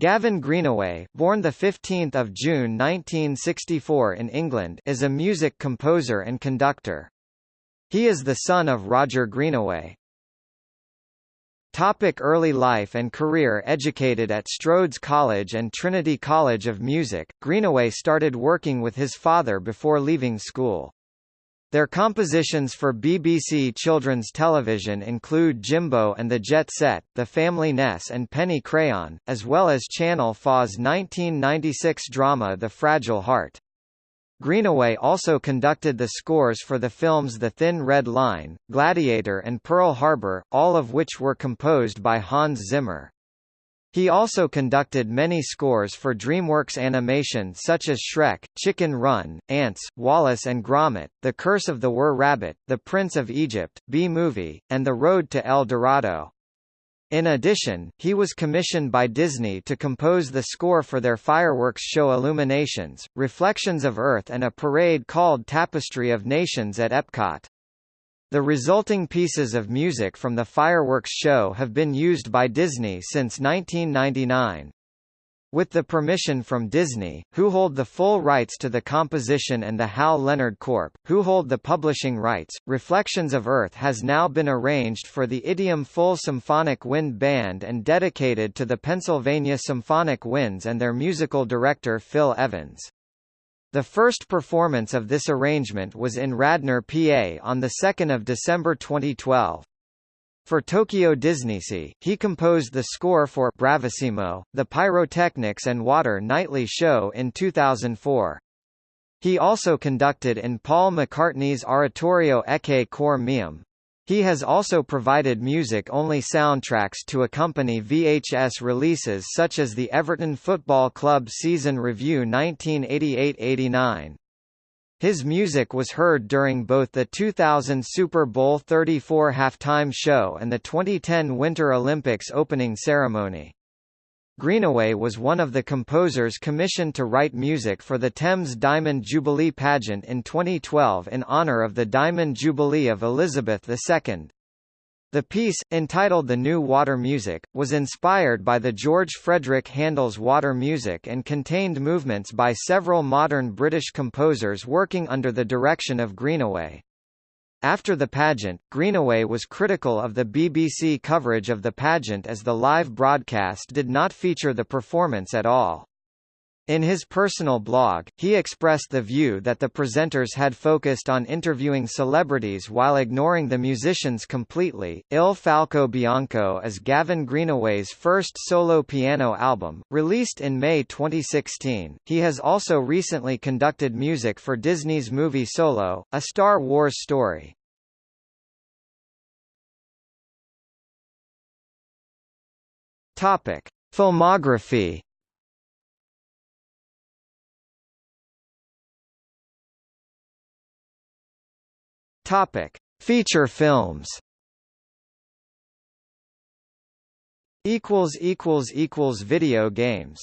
Gavin Greenaway, born 15 June 1964 in England is a music composer and conductor. He is the son of Roger Greenaway. Topic early life and career Educated at Strode's College and Trinity College of Music, Greenaway started working with his father before leaving school. Their compositions for BBC children's television include Jimbo and the Jet Set, The Family Ness and Penny Crayon, as well as Channel 4's 1996 drama The Fragile Heart. Greenaway also conducted the scores for the films The Thin Red Line, Gladiator and Pearl Harbor, all of which were composed by Hans Zimmer. He also conducted many scores for DreamWorks animation such as Shrek, Chicken Run, Antz, Wallace and Gromit, The Curse of the Were Rabbit, The Prince of Egypt, Bee Movie, and The Road to El Dorado. In addition, he was commissioned by Disney to compose the score for their fireworks show Illuminations, Reflections of Earth and a parade called Tapestry of Nations at Epcot. The resulting pieces of music from the fireworks show have been used by Disney since 1999. With the permission from Disney, who hold the full rights to the composition and the Hal Leonard Corp., who hold the publishing rights, Reflections of Earth has now been arranged for the Idiom Full Symphonic Wind Band and dedicated to the Pennsylvania Symphonic Winds and their musical director Phil Evans. The first performance of this arrangement was in Radnor, PA on 2 December 2012. For Tokyo DisneySea, he composed the score for Bravissimo, the Pyrotechnics and Water Nightly Show in 2004. He also conducted in Paul McCartney's oratorio Ecce Cor Meum, he has also provided music-only soundtracks to accompany VHS releases such as the Everton Football Club Season Review 1988–89. His music was heard during both the 2000 Super Bowl 34 halftime show and the 2010 Winter Olympics opening ceremony. Greenaway was one of the composers commissioned to write music for the Thames Diamond Jubilee pageant in 2012 in honour of the Diamond Jubilee of Elizabeth II. The piece, entitled The New Water Music, was inspired by the George Frideric Handel's Water Music and contained movements by several modern British composers working under the direction of Greenaway. After the pageant, Greenaway was critical of the BBC coverage of the pageant as the live broadcast did not feature the performance at all. In his personal blog, he expressed the view that the presenters had focused on interviewing celebrities while ignoring the musicians completely. Il Falco Bianco is Gavin Greenaway's first solo piano album, released in May 2016. He has also recently conducted music for Disney's movie Solo, a Star Wars story. Topic: Filmography Topic: Feature films. Equals equals equals video games.